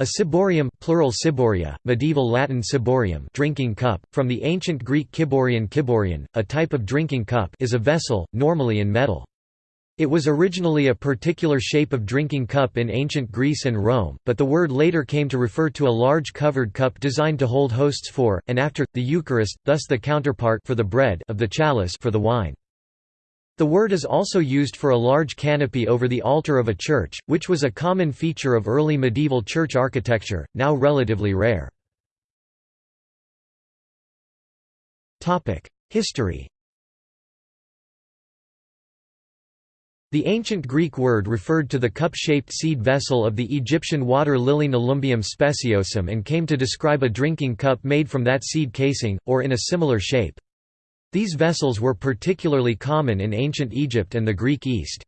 A ciborium plural ciboria, medieval Latin ciborium drinking cup, from the ancient Greek kiborion kiborion, a type of drinking cup is a vessel, normally in metal. It was originally a particular shape of drinking cup in ancient Greece and Rome, but the word later came to refer to a large covered cup designed to hold hosts for, and after, the Eucharist, thus the counterpart for the bread of the chalice for the wine. The word is also used for a large canopy over the altar of a church, which was a common feature of early medieval church architecture, now relatively rare. History The ancient Greek word referred to the cup-shaped seed vessel of the Egyptian water lily Nelumbium speciosum and came to describe a drinking cup made from that seed casing, or in a similar shape. These vessels were particularly common in ancient Egypt and the Greek East.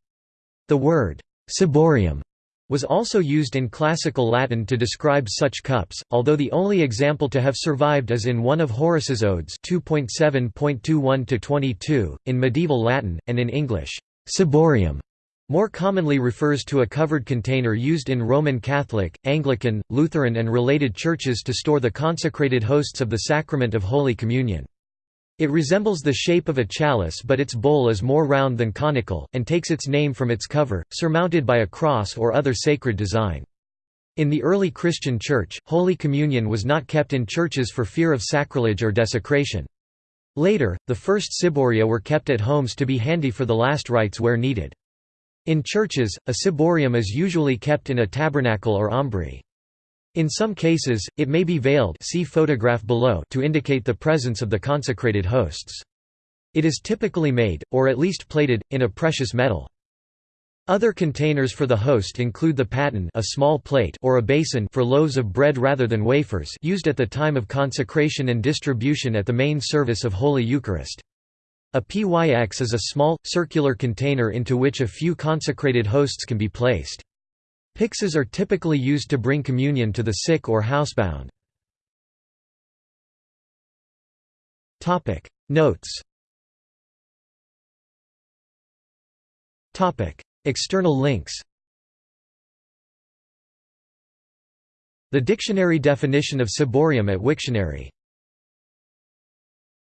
The word ciborium was also used in classical Latin to describe such cups, although the only example to have survived is in one of Horace's Odes 2.7.21-22, in medieval Latin, and in English. Ciborium more commonly refers to a covered container used in Roman Catholic, Anglican, Lutheran and related churches to store the consecrated hosts of the sacrament of Holy Communion. It resembles the shape of a chalice but its bowl is more round than conical, and takes its name from its cover, surmounted by a cross or other sacred design. In the early Christian Church, Holy Communion was not kept in churches for fear of sacrilege or desecration. Later, the first ciboria were kept at homes to be handy for the last rites where needed. In churches, a ciborium is usually kept in a tabernacle or ambry. In some cases, it may be veiled see photograph below to indicate the presence of the consecrated hosts. It is typically made, or at least plated, in a precious metal. Other containers for the host include the paten a small plate or a basin for loaves of bread rather than wafers used at the time of consecration and distribution at the main service of Holy Eucharist. A pyx is a small, circular container into which a few consecrated hosts can be placed. Pyxes are typically used to bring communion to the sick or housebound. Notes. External links. The dictionary definition of ciborium at Wiktionary